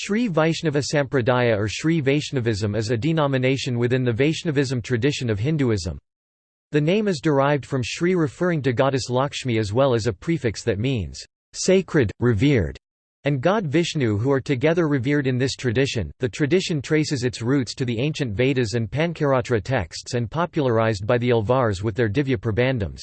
Sri Vaishnava Sampradaya or Sri Vaishnavism is a denomination within the Vaishnavism tradition of Hinduism. The name is derived from Sri referring to goddess Lakshmi as well as a prefix that means, "...sacred, revered", and god Vishnu who are together revered in this tradition. The tradition traces its roots to the ancient Vedas and Pancaratra texts and popularized by the Alvars with their Divya Prabandhams.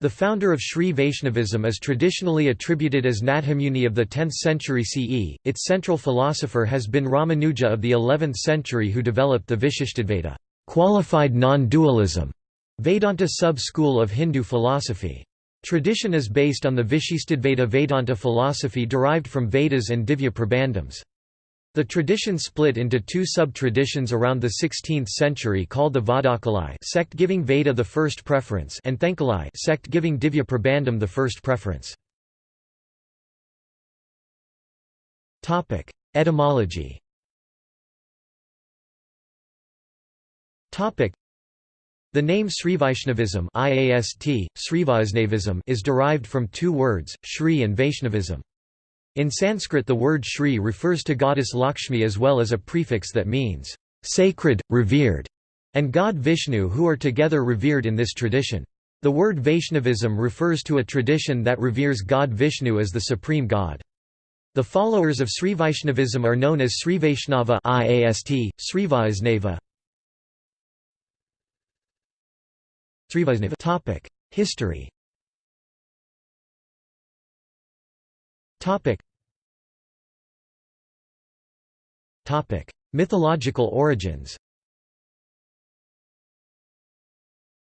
The founder of Sri Vaishnavism is traditionally attributed as Nathamuni of the 10th century CE. Its central philosopher has been Ramanuja of the 11th century who developed the Vishishtadvaita, qualified non-dualism, Vedanta sub-school of Hindu philosophy. Tradition is based on the Vishishtadvaita Vedanta philosophy derived from Vedas and Divya Prabandhams. The tradition split into two sub-traditions around the 16th century called the Vadakalai sect giving Veda the first preference and Thenkalai sect giving Divya Prabandham the first preference. Etymology the name Srivaishnavism IAST, is derived from two words, Shri and Vaishnavism. In Sanskrit the word Shri refers to goddess Lakshmi as well as a prefix that means, "...sacred, revered", and god Vishnu who are together revered in this tradition. The word Vaishnavism refers to a tradition that reveres god Vishnu as the supreme god. The followers of Sri Vaishnavism are known as Sri Vaishnava IAST, Srivaisnava. History Topic: Mythological origins.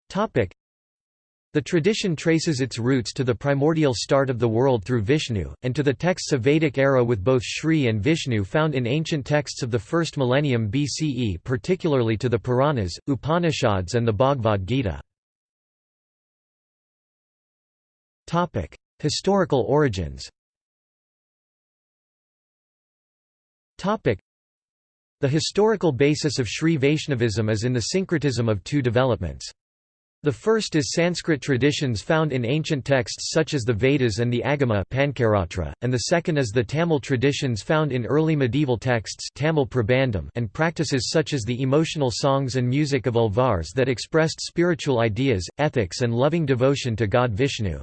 Topic: The tradition traces its roots to the primordial start of the world through Vishnu, and to the texts of Vedic era with both Shri and Vishnu found in ancient texts of the first millennium BCE particularly to the Puranas, Upanishads and the Bhagavad Gita. Historical origins the historical basis of Sri Vaishnavism is in the syncretism of two developments. The first is Sanskrit traditions found in ancient texts such as the Vedas and the Agama Pancaratra, and the second is the Tamil traditions found in early medieval texts Tamil Prabandham and practices such as the emotional songs and music of Alvars that expressed spiritual ideas, ethics and loving devotion to god Vishnu.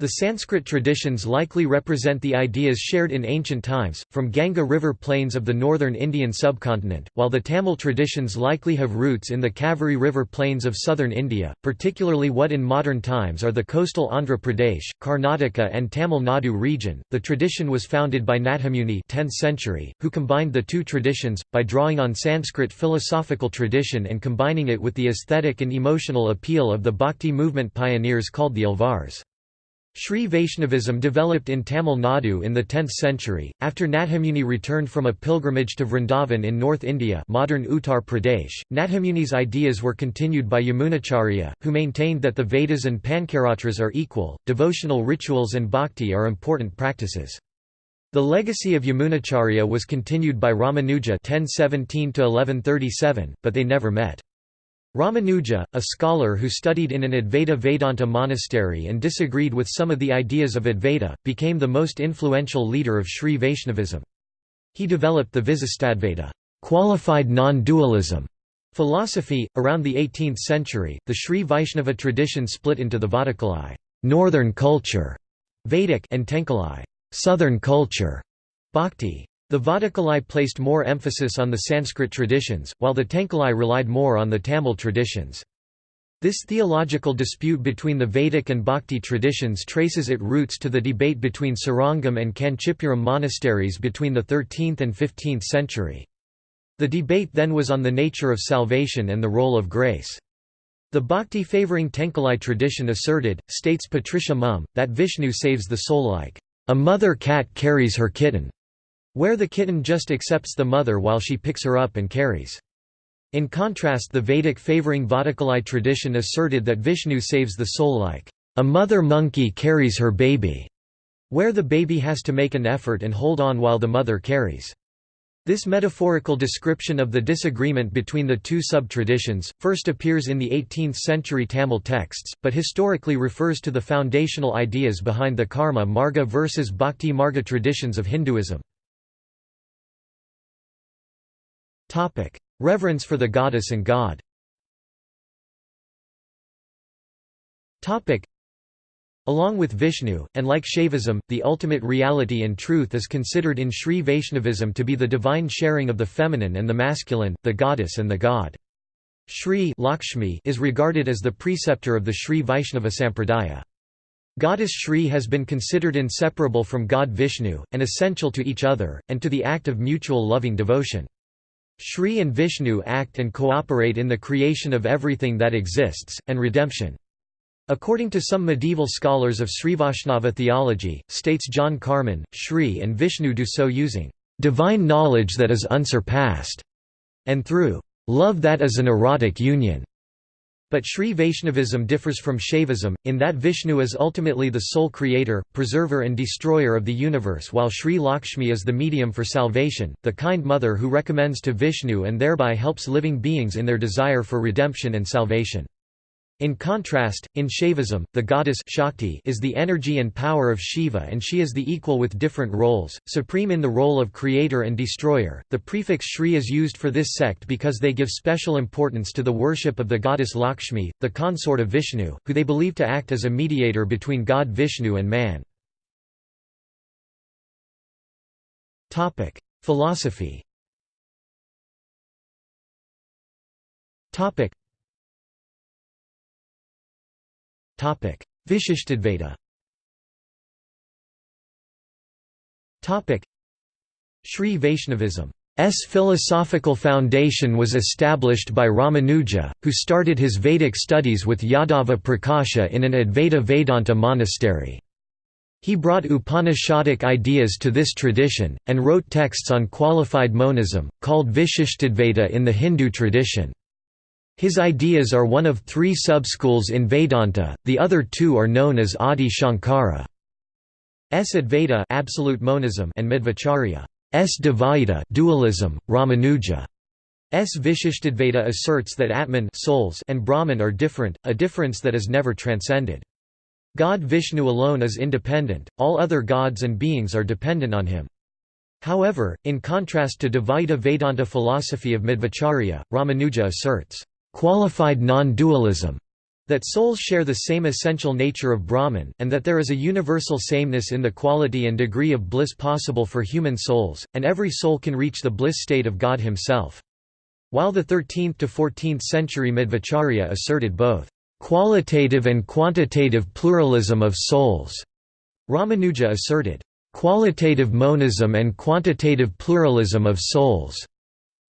The Sanskrit traditions likely represent the ideas shared in ancient times, from Ganga river plains of the northern Indian subcontinent, while the Tamil traditions likely have roots in the Kaveri river plains of southern India, particularly what in modern times are the coastal Andhra Pradesh, Karnataka and Tamil Nadu region. The tradition was founded by Nathamuni 10th century, who combined the two traditions, by drawing on Sanskrit philosophical tradition and combining it with the aesthetic and emotional appeal of the Bhakti movement pioneers called the Alvars. Sri Vaishnavism developed in Tamil Nadu in the 10th century, after Nathamuni returned from a pilgrimage to Vrindavan in North India modern Uttar Pradesh. Nathamuni's ideas were continued by Yamunacharya, who maintained that the Vedas and Pancaratras are equal, devotional rituals and bhakti are important practices. The legacy of Yamunacharya was continued by Ramanuja 1017 but they never met. Ramanuja, a scholar who studied in an Advaita Vedanta monastery and disagreed with some of the ideas of Advaita, became the most influential leader of Sri Vaishnavism. He developed the Visistadvaita qualified non-dualism philosophy. Around the 18th century, the Sri Vaishnava tradition split into the Vadakalai northern culture, Vedic and Tenkalai southern culture, Bhakti. The Vadakalai placed more emphasis on the Sanskrit traditions, while the Tenkalai relied more on the Tamil traditions. This theological dispute between the Vedic and Bhakti traditions traces its roots to the debate between Srirangam and Kanchipuram monasteries between the 13th and 15th century. The debate then was on the nature of salvation and the role of grace. The Bhakti favoring Tenkalai tradition asserted, states Patricia Mumme, that Vishnu saves the soul like, "...a mother cat carries her kitten." Where the kitten just accepts the mother while she picks her up and carries. In contrast the Vedic favoring Vadakalai tradition asserted that Vishnu saves the soul like, "...a mother monkey carries her baby", where the baby has to make an effort and hold on while the mother carries. This metaphorical description of the disagreement between the two sub-traditions, first appears in the 18th-century Tamil texts, but historically refers to the foundational ideas behind the karma marga versus bhakti marga traditions of Hinduism. Reverence for the goddess and god Topic: Along with Vishnu, and like Shaivism, the ultimate reality and truth is considered in Sri Vaishnavism to be the divine sharing of the feminine and the masculine, the goddess and the god. Shri Lakshmi is regarded as the preceptor of the Sri Vaishnava Sampradaya. Goddess Shri has been considered inseparable from God Vishnu, and essential to each other, and to the act of mutual loving devotion. Shri and Vishnu act and cooperate in the creation of everything that exists, and redemption. According to some medieval scholars of Srivaishnava theology, states John Carman, Shri and Vishnu do so using divine knowledge that is unsurpassed, and through love that is an erotic union. But Sri Vaishnavism differs from Shaivism, in that Vishnu is ultimately the sole creator, preserver and destroyer of the universe while Sri Lakshmi is the medium for salvation, the kind mother who recommends to Vishnu and thereby helps living beings in their desire for redemption and salvation. In contrast, in Shaivism, the goddess Shakti is the energy and power of Shiva and she is the equal with different roles, supreme in the role of creator and destroyer. The prefix Shri is used for this sect because they give special importance to the worship of the goddess Lakshmi, the consort of Vishnu, who they believe to act as a mediator between God Vishnu and man. Topic: Philosophy. Topic: Vishishtadvaita Sri Vaishnavism. S. Philosophical foundation was established by Ramanuja, who started his Vedic studies with Yadava Prakasha in an Advaita Vedanta monastery. He brought Upanishadic ideas to this tradition, and wrote texts on qualified monism, called Vishishtadvaita in the Hindu tradition. His ideas are one of three sub-schools in Vedanta, the other two are known as Adi Shankara. S Advaita absolute monism and Madhvacharya S Dvaita dualism, Ramanuja. S Vishishtadvaita asserts that Atman souls and Brahman are different, a difference that is never transcended. God Vishnu alone is independent, all other gods and beings are dependent on him. However, in contrast to Dvaita Vedanta philosophy of Madhvacharya, Ramanuja asserts, qualified non-dualism, that souls share the same essential nature of Brahman, and that there is a universal sameness in the quality and degree of bliss possible for human souls, and every soul can reach the bliss state of God himself. While the 13th to 14th century Madhvacharya asserted both qualitative and quantitative pluralism of souls, Ramanuja asserted qualitative monism and quantitative pluralism of souls,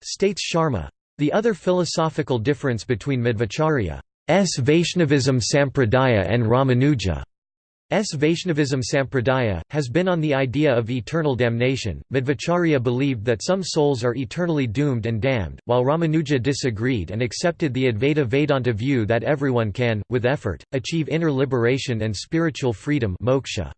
states Sharma. The other philosophical difference between Madhvacharya's Vaishnavism Sampradaya and Ramanuja's Vaishnavism Sampradaya, has been on the idea of eternal damnation. Madhvacharya believed that some souls are eternally doomed and damned, while Ramanuja disagreed and accepted the Advaita Vedanta view that everyone can, with effort, achieve inner liberation and spiritual freedom moksha.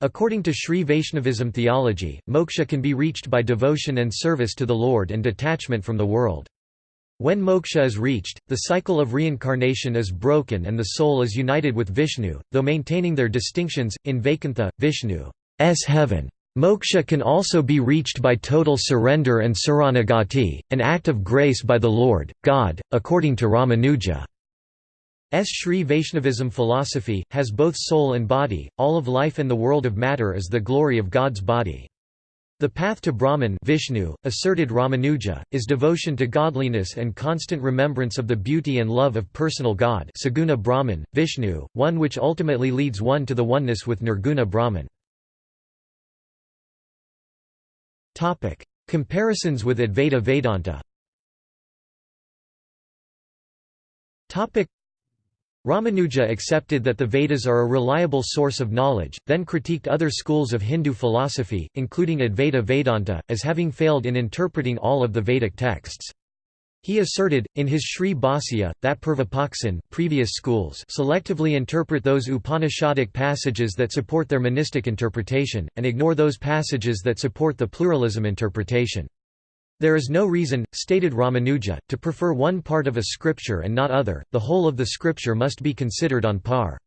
According to Sri Vaishnavism theology, moksha can be reached by devotion and service to the Lord and detachment from the world. When moksha is reached, the cycle of reincarnation is broken and the soul is united with Vishnu, though maintaining their distinctions, in Vaikuntha, Vishnu's heaven. Moksha can also be reached by total surrender and saranagati, an act of grace by the Lord, God, according to Ramanuja. S. Sri Vaishnavism philosophy, has both soul and body, all of life and the world of matter is the glory of God's body. The path to Brahman Vishnu, asserted Ramanuja, is devotion to godliness and constant remembrance of the beauty and love of personal God Saguna Brahman, Vishnu, one which ultimately leads one to the oneness with Nirguna Brahman. Comparisons with Advaita Vedanta Ramanuja accepted that the Vedas are a reliable source of knowledge, then critiqued other schools of Hindu philosophy, including Advaita Vedanta, as having failed in interpreting all of the Vedic texts. He asserted, in his Sri Bhashya, that Purvapaksin previous schools selectively interpret those Upanishadic passages that support their monistic interpretation, and ignore those passages that support the pluralism interpretation. There is no reason, stated Ramanuja, to prefer one part of a scripture and not other, the whole of the scripture must be considered on par.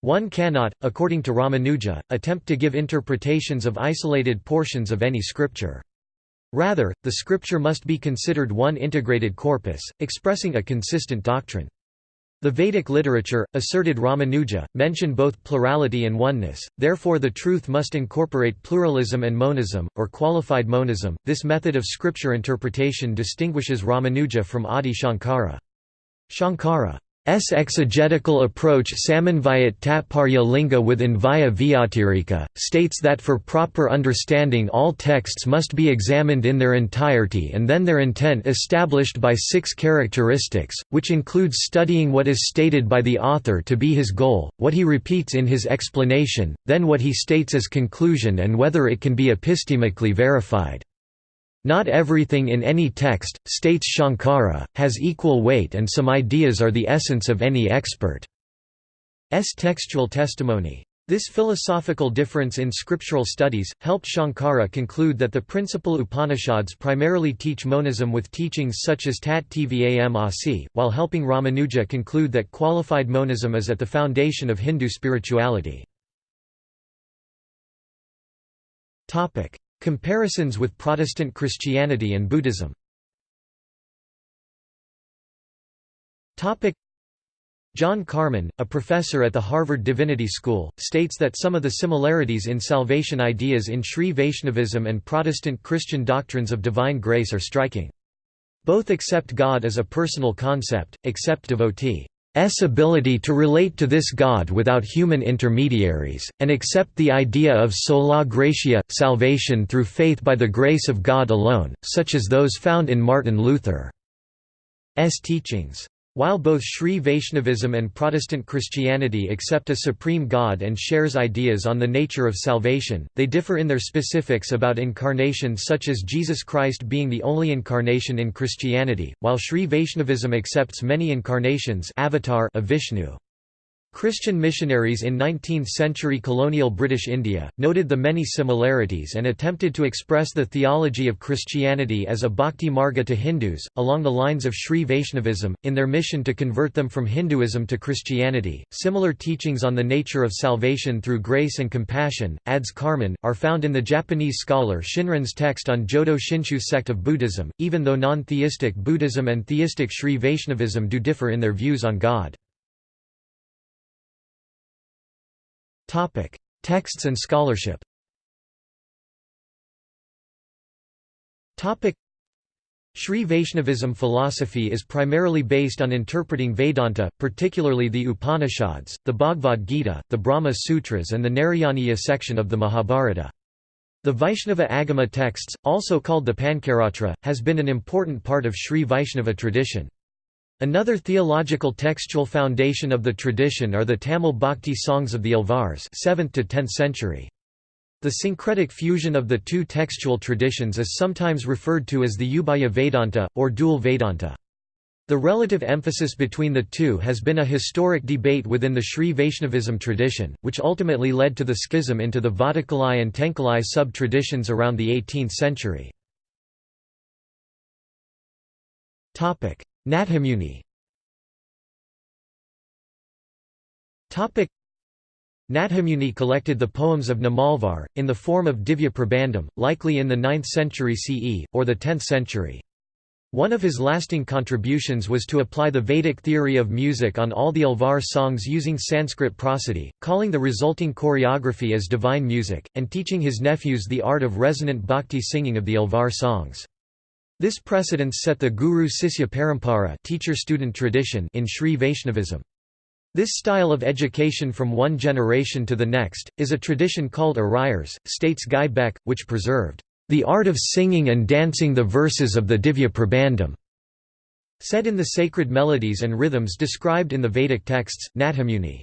One cannot, according to Ramanuja, attempt to give interpretations of isolated portions of any scripture. Rather, the scripture must be considered one integrated corpus, expressing a consistent doctrine. The Vedic literature, asserted Ramanuja, mention both plurality and oneness, therefore the truth must incorporate pluralism and monism, or qualified monism. This method of scripture interpretation distinguishes Ramanuja from Adi Shankara. Shankara S exegetical approach Samanvayat Tatparya Linga with Anvaya Vyatirika, states that for proper understanding all texts must be examined in their entirety and then their intent established by six characteristics, which includes studying what is stated by the author to be his goal, what he repeats in his explanation, then what he states as conclusion and whether it can be epistemically verified. Not everything in any text, states Shankara, has equal weight and some ideas are the essence of any expert's textual testimony. This philosophical difference in scriptural studies, helped Shankara conclude that the principal Upanishads primarily teach monism with teachings such as Tat Tvam Asi, while helping Ramanuja conclude that qualified monism is at the foundation of Hindu spirituality. Comparisons with Protestant Christianity and Buddhism. John Carman, a professor at the Harvard Divinity School, states that some of the similarities in salvation ideas in Sri Vaishnavism and Protestant Christian doctrines of divine grace are striking. Both accept God as a personal concept, accept devotee S ability to relate to this God without human intermediaries, and accept the idea of sola gratia, salvation through faith by the grace of God alone, such as those found in Martin Luther's teachings. While both Sri Vaishnavism and Protestant Christianity accept a supreme God and shares ideas on the nature of salvation, they differ in their specifics about incarnation such as Jesus Christ being the only incarnation in Christianity, while Sri Vaishnavism accepts many incarnations avatar of Vishnu. Christian missionaries in 19th-century colonial British India, noted the many similarities and attempted to express the theology of Christianity as a bhakti marga to Hindus, along the lines of Sri Vaishnavism, in their mission to convert them from Hinduism to Christianity. Similar teachings on the nature of salvation through grace and compassion, adds Carman, are found in the Japanese scholar Shinran's text on Jodo Shinshu sect of Buddhism, even though non-theistic Buddhism and theistic Sri Vaishnavism do differ in their views on God. Texts and scholarship. Sri Vaishnavism philosophy is primarily based on interpreting Vedanta, particularly the Upanishads, the Bhagavad Gita, the Brahma Sutras and the Narayaniya section of the Mahabharata. The Vaishnava Agama texts, also called the Pancaratra, has been an important part of Sri Vaishnava tradition. Another theological textual foundation of the tradition are the Tamil Bhakti songs of the Alvars 7th to 10th century. The syncretic fusion of the two textual traditions is sometimes referred to as the Ubhaya Vedanta, or dual Vedanta. The relative emphasis between the two has been a historic debate within the Sri Vaishnavism tradition, which ultimately led to the schism into the Vadakalai and Tenkalai sub-traditions around the 18th century. Nathamuni Nathamuni collected the poems of Namalvar, in the form of Divya Prabandham, likely in the 9th century CE, or the 10th century. One of his lasting contributions was to apply the Vedic theory of music on all the Alvar songs using Sanskrit prosody, calling the resulting choreography as divine music, and teaching his nephews the art of resonant bhakti singing of the Alvar songs. This precedence set the Guru-Sisya Parampara teacher-student tradition in Sri Vaishnavism. This style of education from one generation to the next, is a tradition called Ariyars, states Guy Beck, which preserved, "...the art of singing and dancing the verses of the Divya Prabandham." Said in the sacred melodies and rhythms described in the Vedic texts, Nathamuni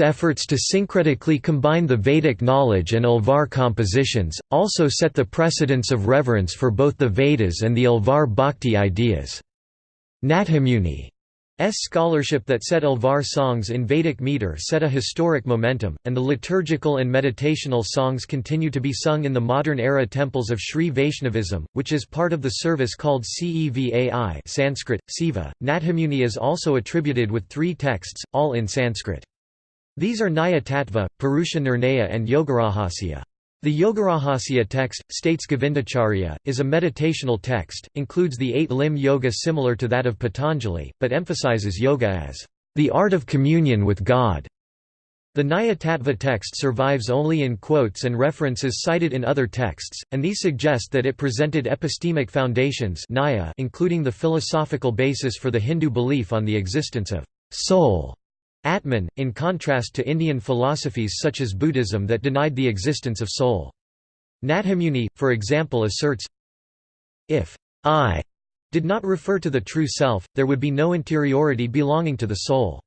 efforts to syncretically combine the Vedic knowledge and Alvar compositions, also set the precedence of reverence for both the Vedas and the Alvar Bhakti ideas. Nathamuni's scholarship that set Alvar songs in Vedic meter set a historic momentum, and the liturgical and meditational songs continue to be sung in the modern-era temples of Sri Vaishnavism, which is part of the service called Cevai Sanskrit, Siva. Nathamuni is also attributed with three texts, all in Sanskrit. These are Nyaya Tattva, Purusha Nirnaya and Yogarahasya. The Yogarahasya text, states Govindacharya, is a meditational text, includes the eight-limb yoga similar to that of Patanjali, but emphasizes yoga as the art of communion with God. The Nyaya text survives only in quotes and references cited in other texts, and these suggest that it presented epistemic foundations including the philosophical basis for the Hindu belief on the existence of soul Atman, in contrast to Indian philosophies such as Buddhism that denied the existence of soul. Nathamuni, for example asserts, If I did not refer to the true self, there would be no interiority belonging to the soul.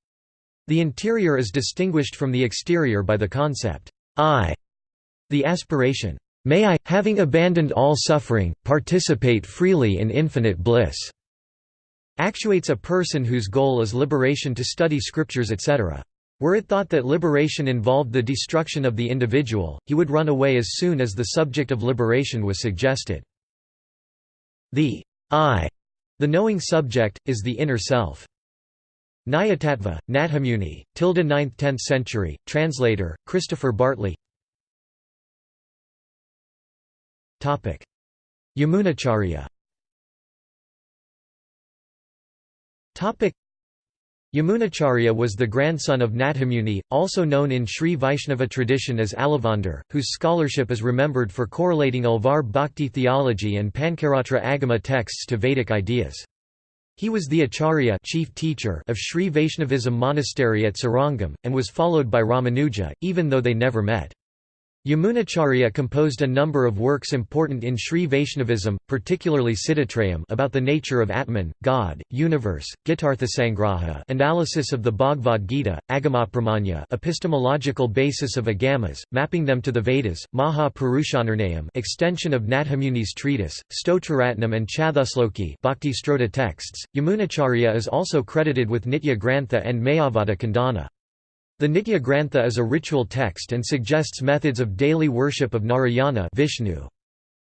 The interior is distinguished from the exterior by the concept, I. The aspiration, may I, having abandoned all suffering, participate freely in infinite bliss actuates a person whose goal is liberation to study scriptures etc. Were it thought that liberation involved the destruction of the individual, he would run away as soon as the subject of liberation was suggested. The I, the knowing subject, is the inner self. Nyayatattva, Nathamuni, tilde 9th–10th century, translator, Christopher Bartley Yamunacharya Yamunacharya was the grandson of Nathamuni, also known in Sri Vaishnava tradition as Alavandar, whose scholarship is remembered for correlating Alvar Bhakti theology and Pancaratra Agama texts to Vedic ideas. He was the Acharya chief teacher of Sri Vaishnavism monastery at Srirangam, and was followed by Ramanuja, even though they never met. Yamunacharya composed a number of works important in Sri Vaishnavism, particularly Siddhatrayam about the nature of Atman, God, universe, Gitarthasangraha analysis of the Bhagavad Gita, Agamapramanya epistemological basis of Agamas, mapping them to the Vedas, Maha Purushanirnayam extension of Nathamuni's treatise, Stotraratnam and Chathusloki Bhakti Strota texts. Yamunacharya is also credited with Nitya Grantha and Mayavada Khandana. The Nitya Grantha is a ritual text and suggests methods of daily worship of Narayana Vishnu.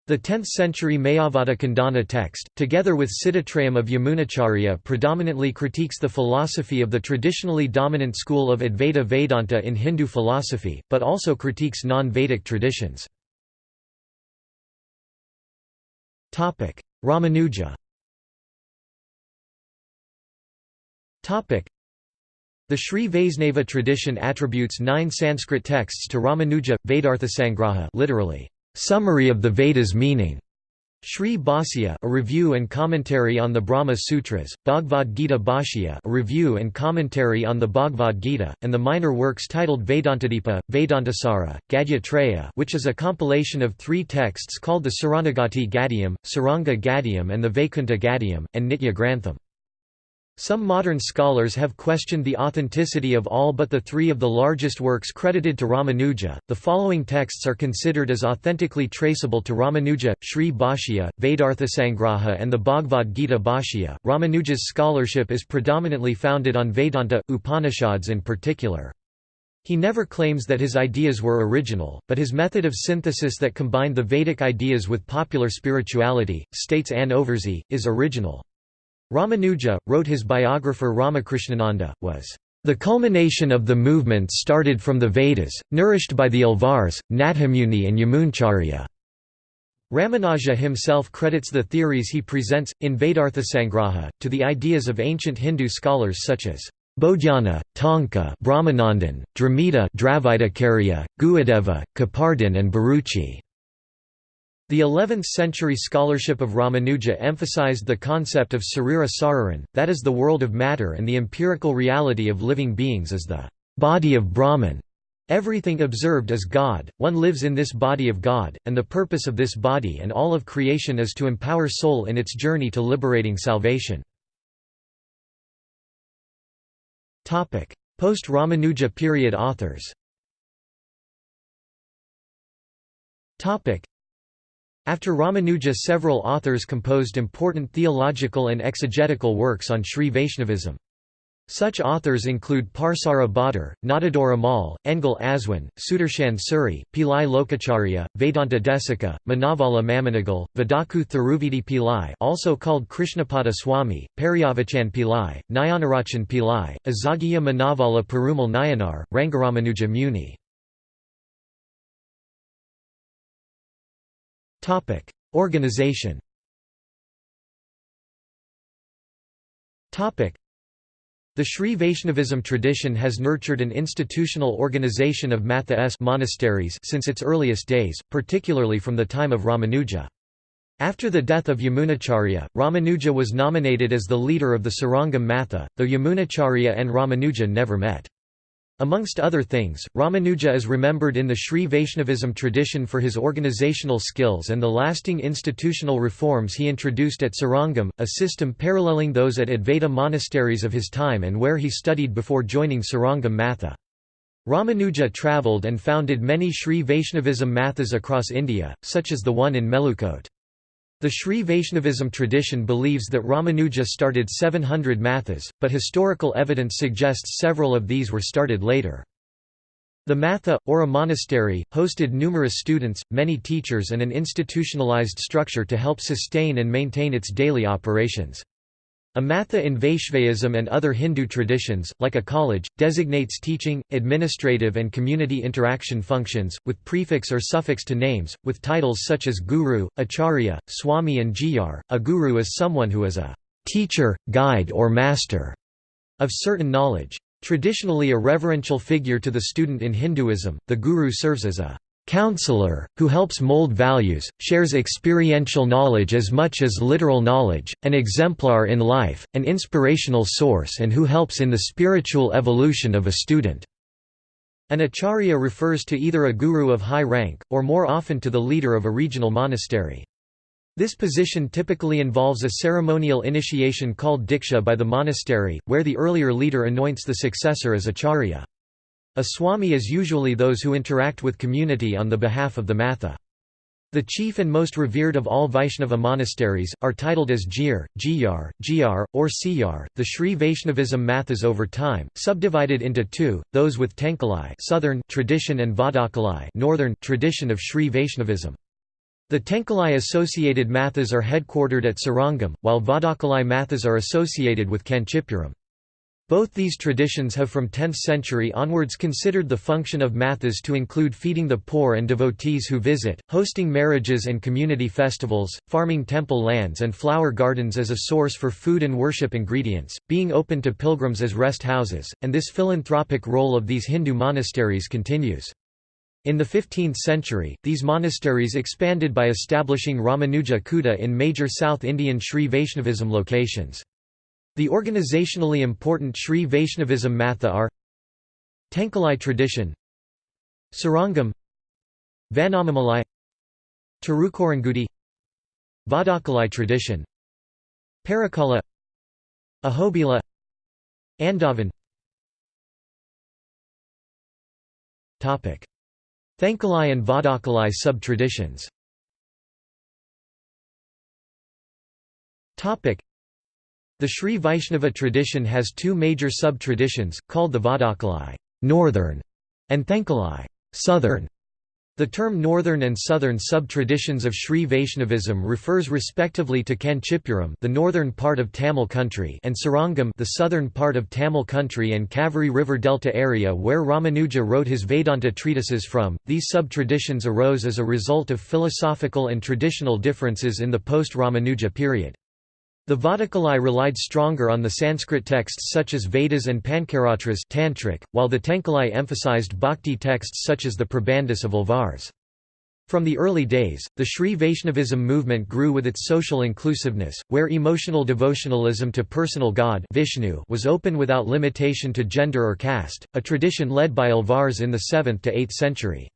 The 10th-century Mayavada Khandana text, together with Siddhatrayam of Yamunacharya predominantly critiques the philosophy of the traditionally dominant school of Advaita Vedanta in Hindu philosophy, but also critiques non-Vedic traditions. Ramanuja the Sri Vaisnava tradition attributes nine Sanskrit texts to Ramanuja, Vedarthasangraha literally, summary of the Vedas meaning. Sri Bhashya a review and commentary on the Brahma Sutras, Bhagavad Gita Bhashya a review and commentary on the Bhagavad Gita, and the minor works titled Vedantadipa, Vedantasara, Gadya which is a compilation of three texts called the Saranagati Gadyam, Sriranga Gadyam and the Vaikuntha Gadyam, and Nitya Grantham. Some modern scholars have questioned the authenticity of all but the three of the largest works credited to Ramanuja. The following texts are considered as authentically traceable to Ramanuja Sri Bhashya, Vedarthasangraha, and the Bhagavad Gita Bhashya. Ramanuja's scholarship is predominantly founded on Vedanta, Upanishads in particular. He never claims that his ideas were original, but his method of synthesis that combined the Vedic ideas with popular spirituality, states Anne Overzee, is original. Ramanuja, wrote his biographer Ramakrishnananda, was the culmination of the movement started from the Vedas, nourished by the Alvars, Nathamuni and Yamunacharya. Ramanuja himself credits the theories he presents, in Vedarthasangraha, to the ideas of ancient Hindu scholars such as Bodhayana, Tonka Brahmanandan, Dramita Dravidakarya, Guhadeva, Kapardin and Bharuchi. The 11th-century scholarship of Ramanuja emphasized the concept of sarira sararan, that is the world of matter and the empirical reality of living beings as the body of Brahman. Everything observed is God, one lives in this body of God, and the purpose of this body and all of creation is to empower soul in its journey to liberating salvation. Post-Ramanuja period authors after Ramanuja several authors composed important theological and exegetical works on Sri Vaishnavism. Such authors include Parasara Bhattar, Nadadhur Amal, Engel Aswin, Sudarshan Suri, Pillai Lokacharya, Vedanta Desika, Manavala Mamunigal, Vadaku Thiruvidi Pillai also called Krishnapada Swami, Periyavachan Pillai, Nayanarachan Pillai, Azagiya Manavala Perumal Nayanar, Rangaramanuja Muni Organization Topic: the Sri Vaishnavism tradition has nurtured an institutional organization of Matha monasteries since its earliest days, particularly from the time of Ramanuja. After the death of Yamunacharya, Ramanuja was nominated as the leader of the Srirangam Matha, though Yamunacharya and Ramanuja never met. Amongst other things, Ramanuja is remembered in the Sri Vaishnavism tradition for his organizational skills and the lasting institutional reforms he introduced at Srirangam, a system paralleling those at Advaita monasteries of his time and where he studied before joining Srirangam Matha. Ramanuja travelled and founded many Sri Vaishnavism mathas across India, such as the one in Melukote. The Sri Vaishnavism tradition believes that Ramanuja started 700 mathas, but historical evidence suggests several of these were started later. The matha, or a monastery, hosted numerous students, many teachers and an institutionalized structure to help sustain and maintain its daily operations. A matha in Vaishnavism and other Hindu traditions, like a college, designates teaching, administrative and community interaction functions, with prefix or suffix to names, with titles such as guru, acharya, swami and jiyar. A guru is someone who is a teacher, guide or master of certain knowledge. Traditionally a reverential figure to the student in Hinduism, the guru serves as a counselor, who helps mold values, shares experiential knowledge as much as literal knowledge, an exemplar in life, an inspirational source and who helps in the spiritual evolution of a student. An acharya refers to either a guru of high rank, or more often to the leader of a regional monastery. This position typically involves a ceremonial initiation called diksha by the monastery, where the earlier leader anoints the successor as acharya. A swami is usually those who interact with community on the behalf of the matha. The chief and most revered of all Vaishnava monasteries, are titled as Jir, Jiyar, Jiyar, or Siyar. The Sri Vaishnavism mathas over time, subdivided into two, those with Tenkalai southern tradition and Vadakalai northern tradition of Sri Vaishnavism. The Tenkalai associated mathas are headquartered at Srirangam, while Vadakalai mathas are associated with Kanchipuram. Both these traditions have from 10th century onwards considered the function of mathas to include feeding the poor and devotees who visit, hosting marriages and community festivals, farming temple lands and flower gardens as a source for food and worship ingredients, being open to pilgrims as rest houses, and this philanthropic role of these Hindu monasteries continues. In the 15th century, these monasteries expanded by establishing Ramanuja Kuta in major South Indian Sri Vaishnavism locations. The organizationally important Sri Vaishnavism Matha are Tenkalai tradition Srirangam Vanamamalai Tirukorangudi Vadakalai tradition Parakala Ahobila Andavan Thenkalai and Vadakalai sub-traditions the Sri Vaishnava tradition has two major sub-traditions, called the Vadakalai northern", and Thenkalai southern". The term northern and southern sub-traditions of Sri Vaishnavism refers respectively to Kanchipuram the northern part of Tamil country and Srirangam the southern part of Tamil country and Kaveri River Delta area where Ramanuja wrote his Vedanta treatises from. These sub-traditions arose as a result of philosophical and traditional differences in the post-Ramanuja period. The Vadakalai relied stronger on the Sanskrit texts such as Vedas and Pancaratras tantric, while the Tenkalai emphasized bhakti texts such as the Prabandhas of Alvars. From the early days, the Sri Vaishnavism movement grew with its social inclusiveness, where emotional devotionalism to personal God Vishnu was open without limitation to gender or caste, a tradition led by Alvars in the 7th to 8th century.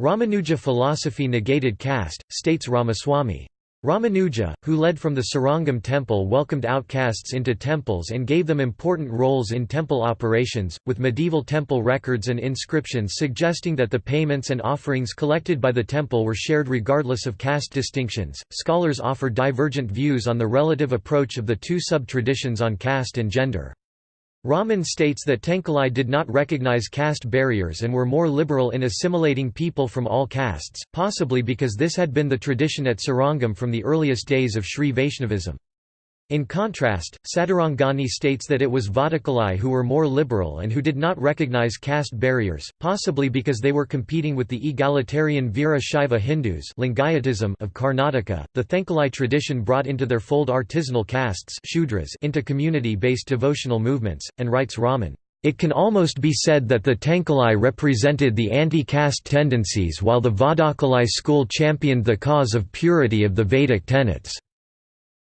Ramanuja philosophy negated caste, states Ramaswamy. Ramanuja, who led from the Srirangam temple welcomed outcasts into temples and gave them important roles in temple operations, with medieval temple records and inscriptions suggesting that the payments and offerings collected by the temple were shared regardless of caste distinctions. Scholars offer divergent views on the relative approach of the two sub-traditions on caste and gender. Raman states that Tenkalai did not recognize caste barriers and were more liberal in assimilating people from all castes, possibly because this had been the tradition at Srirangam from the earliest days of Sri Vaishnavism. In contrast, Sadarangani states that it was Vadakalai who were more liberal and who did not recognize caste barriers, possibly because they were competing with the egalitarian Veera Shaiva Hindus Lingayatism of Karnataka. The Thenkalai tradition brought into their fold artisanal castes Shudras into community-based devotional movements, and writes Raman. It can almost be said that the Thenkalai represented the anti-caste tendencies while the Vadakalai school championed the cause of purity of the Vedic tenets.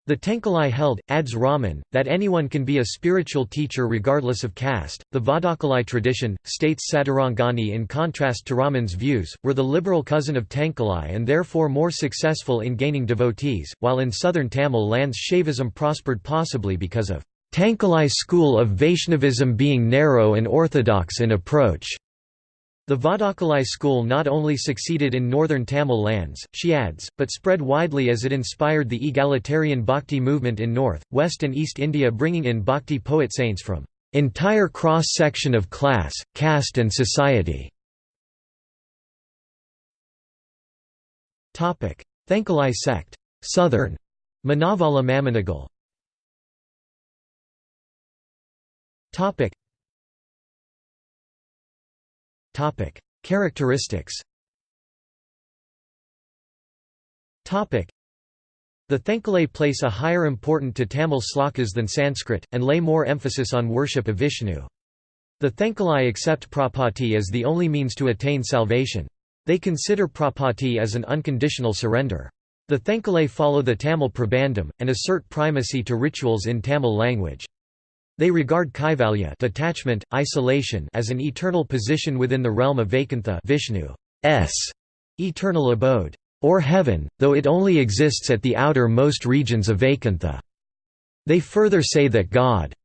The Thenkalai held, adds Raman, that anyone can be a spiritual teacher regardless of caste. The Vadakalai tradition, states Sadarangani in contrast to Raman's views, were the liberal cousin of Thenkalai and therefore more successful in gaining devotees, while in southern Tamil lands Shaivism prospered possibly because of Thenkalai school of Vaishnavism being narrow and orthodox in approach. The Vadakalai school not only succeeded in northern Tamil lands, she adds, but spread widely as it inspired the egalitarian bhakti movement in north, west and east India bringing in bhakti poet saints from entire cross-section of class, caste and society. Thenkalai sect. Southern. Manavala Mamunigal Topic: Characteristics. Topic: The Thenkalai place a higher importance to Tamil slokas than Sanskrit, and lay more emphasis on worship of Vishnu. The Thenkalai accept prapatti as the only means to attain salvation. They consider prapatti as an unconditional surrender. The Thenkalai follow the Tamil Prabandham, and assert primacy to rituals in Tamil language. They regard kaivalya detachment, isolation as an eternal position within the realm of Vaikuntha Vishnu's eternal abode, or heaven, though it only exists at the outer-most regions of Vaikuntha. They further say that God's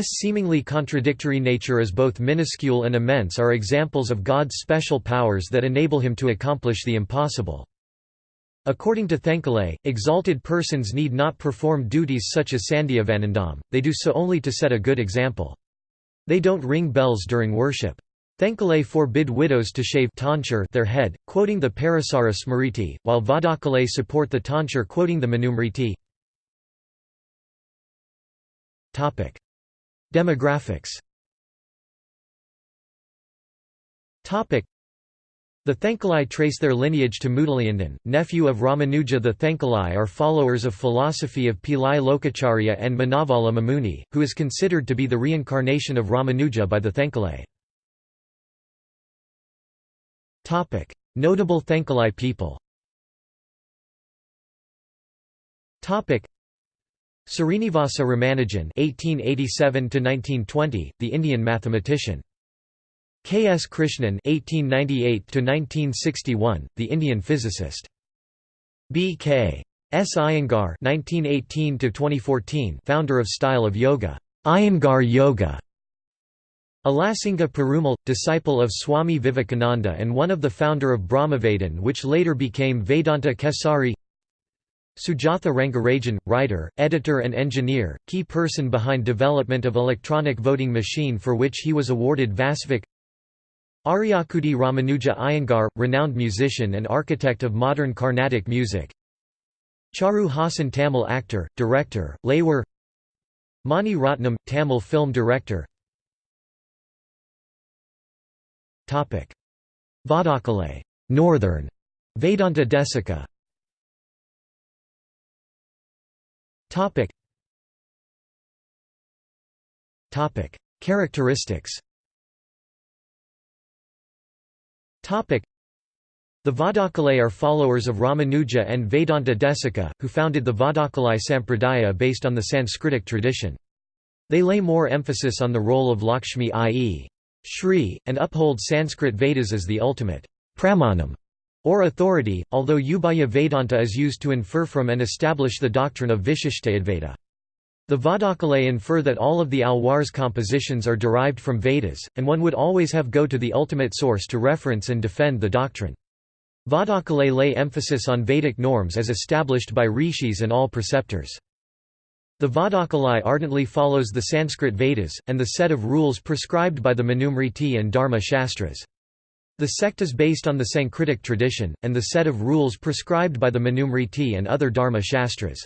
seemingly contradictory nature as both minuscule and immense are examples of God's special powers that enable him to accomplish the impossible. According to Thenkalai, exalted persons need not perform duties such as Sandhyavandanam, they do so only to set a good example. They don't ring bells during worship. Thenkalai forbid widows to shave their head, quoting the Parasara Smriti, while Vadakalai support the tonsure quoting the Manusmriti. Demographics the Thenkalai trace their lineage to Mudaliyandan, nephew of Ramanuja. The Thenkalai are followers of philosophy of Pillai Lokacharya and Manavala Mamuni, who is considered to be the reincarnation of Ramanuja by the Thenkalai. Notable Thenkalai people Srinivasa Ramanujan (1887–1920), the Indian mathematician. K. S. Krishnan (1898–1961), the Indian physicist. B. K. S. Iyengar (1918–2014), founder of style of yoga, Iyengar Yoga. Alasinga Perumal, disciple of Swami Vivekananda and one of the founder of Brahmavadin which later became Vedanta Kesari Sujatha Rangarajan, writer, editor and engineer, key person behind development of electronic voting machine for which he was awarded Vasavik Aryakudi Ramanuja Iyengar, renowned musician and architect of modern Carnatic music. Charu Hassan Tamil actor, director, Laywar. Mani Ratnam, Tamil film director. Vadakalai Northern. Vedanta Desika Topic. Characteristics The Vadakalai are followers of Ramanuja and Vedanta Desika, who founded the Vadakalai Sampradaya based on the Sanskritic tradition. They lay more emphasis on the role of Lakshmi i.e. Shri, and uphold Sanskrit Vedas as the ultimate pramanam or authority, although Ubhaya Vedanta is used to infer from and establish the doctrine of Vishishtadvaita. The Vadakalai infer that all of the Alwar's compositions are derived from Vedas, and one would always have go to the ultimate source to reference and defend the doctrine. Vadakalai lay emphasis on Vedic norms as established by rishis and all preceptors. The Vadakalai ardently follows the Sanskrit Vedas, and the set of rules prescribed by the Manusmriti and Dharma Shastras. The sect is based on the Sanskritic tradition, and the set of rules prescribed by the Manusmriti and other Dharma Shastras.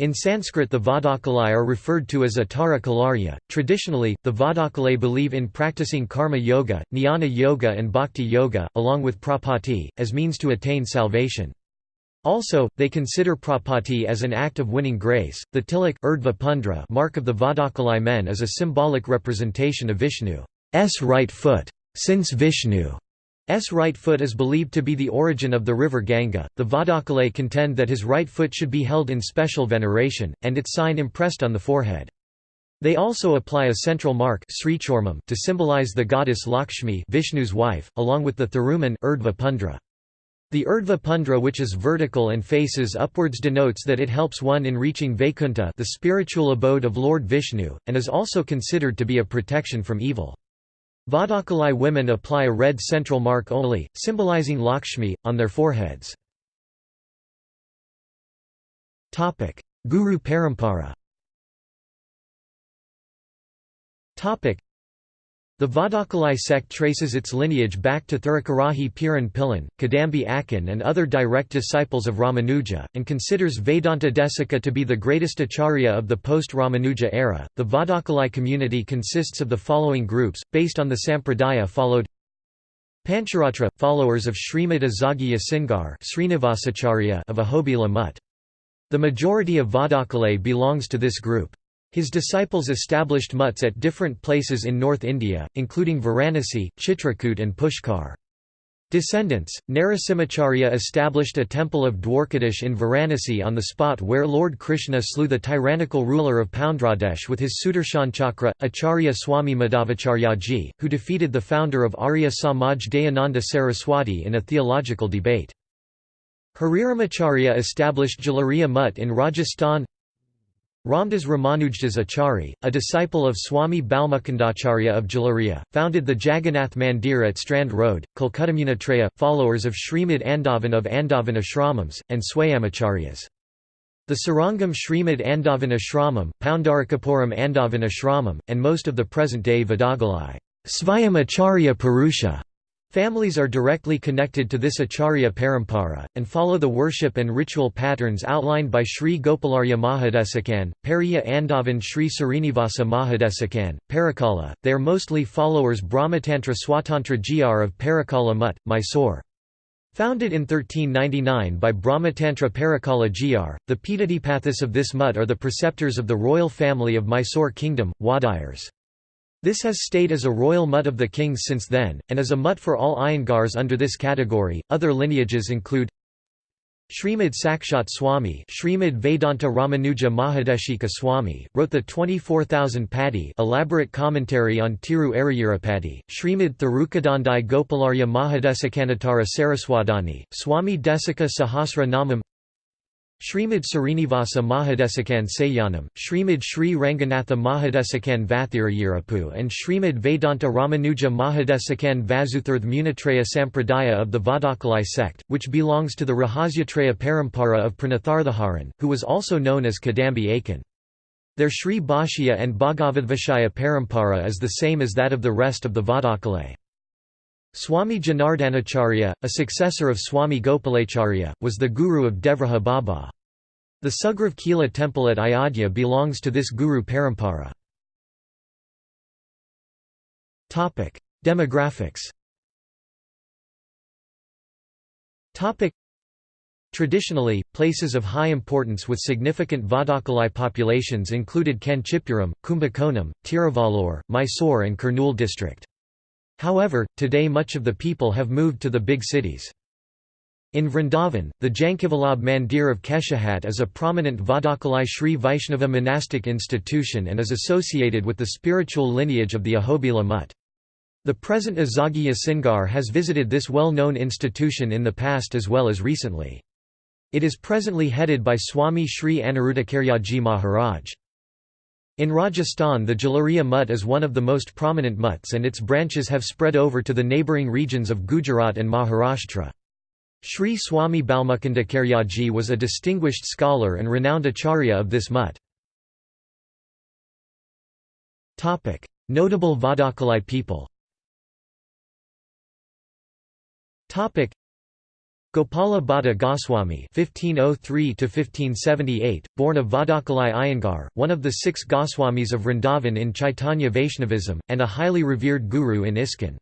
In Sanskrit the Vadakalai are referred to as Atara Kalarya. Traditionally, the Vadakalai believe in practicing karma yoga, jnana yoga and bhakti yoga, along with prapatti, as means to attain salvation. Also, they consider prapatti as an act of winning grace. The tilak urdhva mark of the Vadakalai men is a symbolic representation of Vishnu's right foot. Since Vishnu S right foot is believed to be the origin of the river Ganga. The Vadakalai contend that his right foot should be held in special veneration, and its sign impressed on the forehead. They also apply a central mark to symbolize the goddess Lakshmi Vishnu's wife, along with the Thiruman Urdhva Pundra. The Urdhva Pundra which is vertical and faces upwards denotes that it helps one in reaching Vaikuntha the spiritual abode of Lord Vishnu, and is also considered to be a protection from evil. Vadakalai women apply a red central mark only, symbolizing Lakshmi, on their foreheads. Guru Parampara the Vadakalai sect traces its lineage back to Thirukarahi Piran Pillan, Kadambi Akan and other direct disciples of Ramanuja, and considers Vedanta Desika to be the greatest acharya of the post-Ramanuja era. The Vadakalai community consists of the following groups, based on the Sampradaya followed Pancharatra, followers of Srimad Azagya Singar of Ahobila Mutt. The majority of Vadakalai belongs to this group. His disciples established mutts at different places in North India, including Varanasi, Chitrakoot and Pushkar. Descendants, Narasimhacharya established a temple of Dwarkadish in Varanasi on the spot where Lord Krishna slew the tyrannical ruler of Poundradesh with his Sudarshan Chakra, Acharya Swami Madhavacharyaji, who defeated the founder of Arya Samaj Dayananda Saraswati in a theological debate. Hariramacharya established Jalariya Mutt in Rajasthan Ramdas Ramanujdas Achari, a disciple of Swami Balmukundacharya of Jalariya, founded the Jagannath Mandir at Strand Road, Kolkatamunatreya, followers of Srimad Andavan of Andavan Ashramams, and Swayamacharyas. The Srirangam Srimad Andavan Ashramam, Poundarakapuram Andavan Ashramam, and most of the present-day Vadakalai Svayamacharya Purusha Families are directly connected to this Acharya Parampara, and follow the worship and ritual patterns outlined by Sri Gopalarya Mahadesikan, Periya Andavan Sri Srinivasa Mahadesikan, Parakala. They are mostly followers Brahmatantra Swatantra Gr of Parakala Mutt, Mysore. Founded in 1399 by Brahmatantra Parakala Gr, the Pitadipathis of this mutt are the preceptors of the royal family of Mysore Kingdom, Wadiyars. This has stayed as a royal mutt of the kings since then, and is a mutt for all Iyengars under this category. Other lineages include Srimad Sakshat Swami Srimad Vedanta Ramanuja Mahadeshika Swami, wrote the 24,000 Padi elaborate commentary on Tiru Ariyurapadi, Srimad Thirukadandai Gopalarya Mahadesakanatara Saraswadani, Swami Desika Sahasra Namam Srimad Srinivasa Mahadesikan Sayanam, Srimad Sri Ranganatha Mahadesikan Vathirayirapu and Srimad Vedanta Ramanuja Mahadesikan Vasuthirth Munatreya Sampradaya of the Vadakalai sect, which belongs to the Rahasyatreya Parampara of Pranatharthaharan, who was also known as Kadambi Akan. Their Sri Bhashya and Bhagavadvishaya Parampara is the same as that of the rest of the Vadakalai. Swami Janardanacharya, a successor of Swami Gopalacharya, was the guru of Devraha Baba. The Sugriv Kila temple at Ayodhya belongs to this guru parampara. Demographics Traditionally, places of high importance with significant Vadakalai populations included Kanchipuram, Kumbakonam, Tiruvallur, Mysore and Kurnool district. However, today much of the people have moved to the big cities. In Vrindavan, the Jankivalab Mandir of Keshahat is a prominent Vadakalai Sri Vaishnava monastic institution and is associated with the spiritual lineage of the Ahobila Mutt. The present Azagya Singar has visited this well-known institution in the past as well as recently. It is presently headed by Swami Sri Aniruddhacharyaji Maharaj. In Rajasthan the Jalariya Mutt is one of the most prominent mutts and its branches have spread over to the neighbouring regions of Gujarat and Maharashtra. Sri Swami Balmukundacharyaji was a distinguished scholar and renowned acharya of this mutt. Notable Vadakalai people Gopala Bhatta Goswami (1503–1578), born of Vadakalai Iyengar, one of the six Goswamis of Vrindavan in Chaitanya Vaishnavism, and a highly revered guru in ISKCON.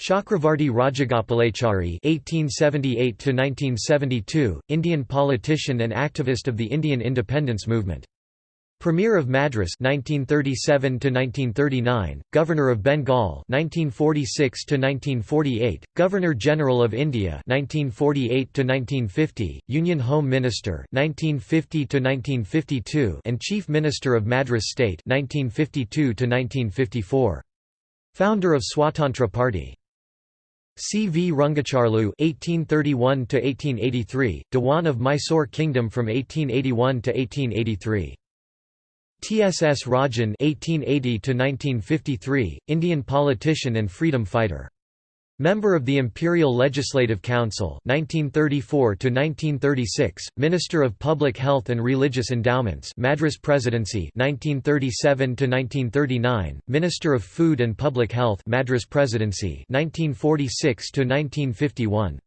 Chakravarti Rajagopalachari (1878–1972), Indian politician and activist of the Indian independence movement. Premier of Madras 1937 to 1939, Governor of Bengal 1946 to 1948, Governor General of India 1948 to 1950, Union Home Minister 1950 to 1952, and Chief Minister of Madras State 1952 to 1954. Founder of Swatantra Party. C. V. Rangacharlu (1831–1883), Dewan of Mysore Kingdom from 1881 to 1883. T.S.S. Rajan (1880–1953), Indian politician and freedom fighter. Member of the Imperial Legislative Council 1934–1936, Minister of Public Health and Religious Endowments Madras Presidency 1937–1939, Minister of Food and Public Health Madras Presidency 1946–1951.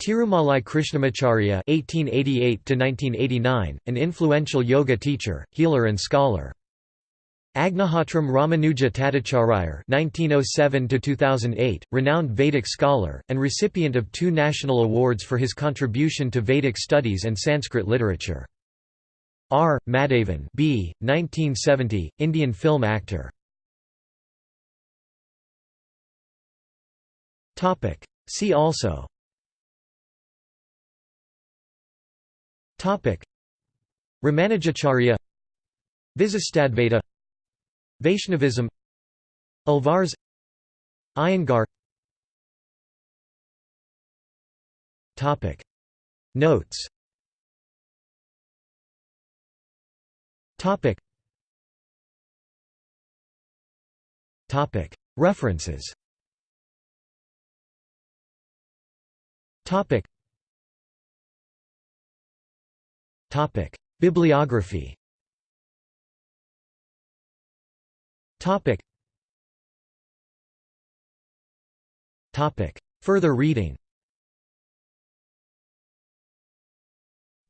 Tirumalai Krishnamacharya (1888–1989), an influential yoga teacher, healer, and scholar. Agnihothram Ramanuja Thathachariar (1907–2008), renowned Vedic scholar and recipient of two national awards for his contribution to Vedic studies and Sanskrit literature. R. Madhavan B. 1970, Indian film actor. See also Topic. Ramanujacharya Vishishtadvaita Vaishnavism Alvars Iyengar. Topic. Notes. Topic. Topic. References. Topic Topic: Bibliography. Topic. Topic. Further reading.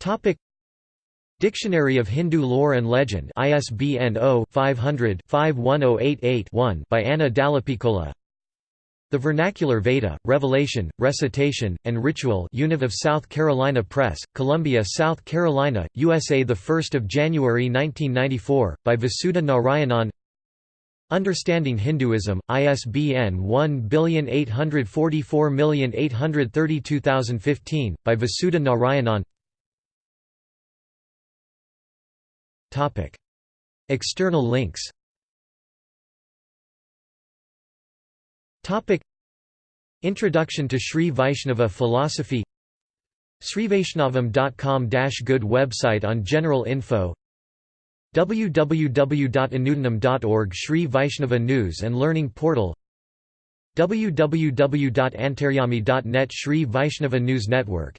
Topic. Dictionary of Hindu Lore and Legend ISBN 0-500-51088-1 by Anna Dallapiccola the Vernacular Veda, Revelation, Recitation, and Ritual Univ of South Carolina Press, Columbia, South Carolina, USA 1 January 1994, by Vasudha Narayanan. Understanding Hinduism, ISBN 18448322015, by Vasudha Narayanan. External links Introduction to Sri Vaishnava philosophy. SriVaishnavam.com-good website on general info. www.anudanam.org Sri Vaishnava News and Learning Portal. www.antaryami.net Sri Vaishnava News Network.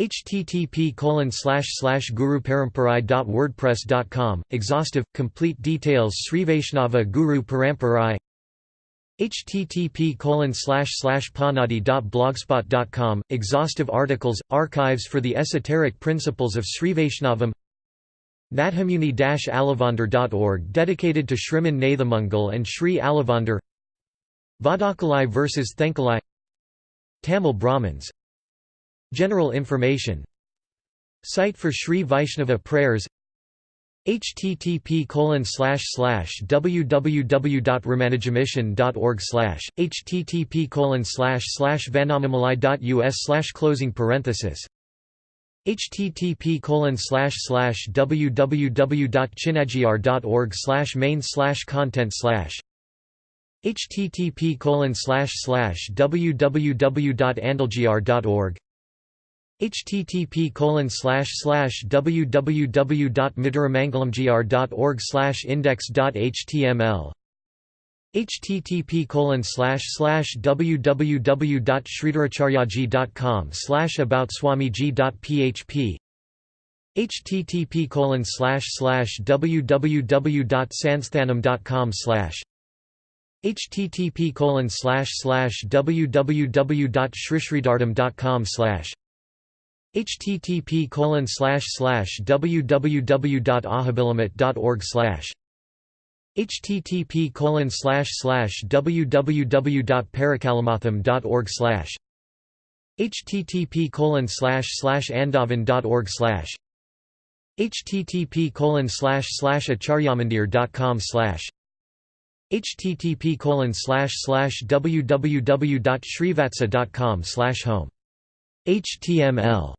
Http guruparamparai.wordpress.com exhaustive complete details Sri Vaishnava Guru Paramparai http panadi.blogspot.com exhaustive articles archives for the esoteric principles of Sri Vaishnavam. Nathamuni-alavandar.org dedicated to Shriman Nathamunigal and Sri Alavandar Vadakalai versus Thenkalai. Tamil Brahmins. General information. Site for Sri Vaishnava prayers http colon slash slash www.ramanujamission.org http vanamamalai.us closing parenthesis http colon slash slash www.chinagr.org main slash content slash http slash slash www.andalgr.org http www.midiramangalamgr.org index.html http www.sridharacharyaji.com about swamiji.php http www.sansthanam.com http colon slash slash www.srisridhardam.com slash http colon slash slash www.ahabilamat.org slash http colon slash slash www.parakalamatham.org slash http colon slash slash andavan.org slash http colon slash slash acharyamandir.com slash http colon slash slash www.srivatsa.com slash home html